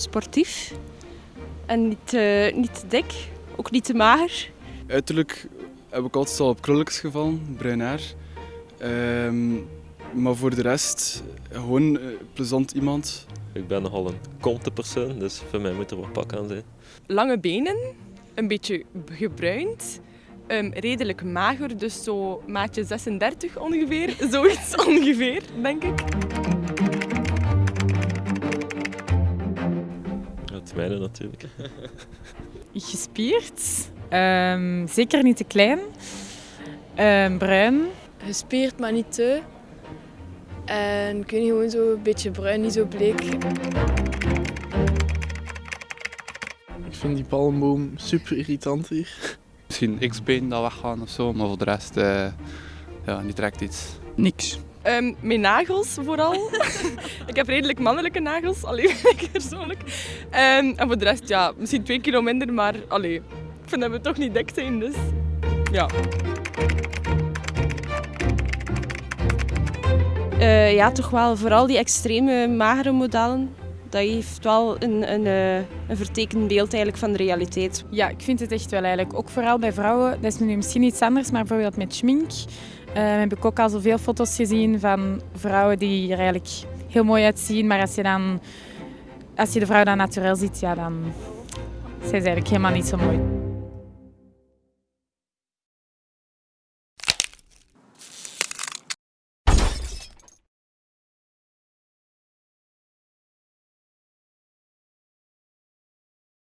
sportief. En niet, uh, niet te dik, ook niet te mager. Uiterlijk heb ik altijd al op krulletjes gevallen, bruin haar. Ehm, maar voor de rest, gewoon een plezant iemand. Ik ben nogal een konte persoon, dus voor mij moet er wat pak aan zijn. Lange benen, een beetje gebruind, um, redelijk mager, dus zo maatje 36 ongeveer. Zoiets ongeveer, denk ik. Het mijne natuurlijk. Gespierd, um, zeker niet te klein, um, bruin. Gespierd, maar niet te. En kun je gewoon zo een beetje bruin, niet zo bleek. Ik vind die palmboom super irritant hier. Misschien x-been dat weggaan of zo, maar voor de rest uh, ja, niet direct iets. Niks. Um, mijn nagels vooral. ik heb redelijk mannelijke nagels, alleen ik persoonlijk. Um, en voor de rest, ja, misschien twee kilo minder, maar allee, ik vind dat we toch niet dik zijn, dus ja. Uh, ja, toch wel vooral die extreme magere modellen. Dat heeft wel een, een, een vertekend beeld eigenlijk van de realiteit. Ja, ik vind het echt wel eigenlijk. Ook vooral bij vrouwen, dat is nu misschien iets anders, maar bijvoorbeeld met schmink uh, heb ik ook al zoveel foto's gezien van vrouwen die er eigenlijk heel mooi uitzien. Maar als je, dan, als je de vrouw dan natuurlijk ziet, ja, dan zijn ze eigenlijk helemaal niet zo mooi.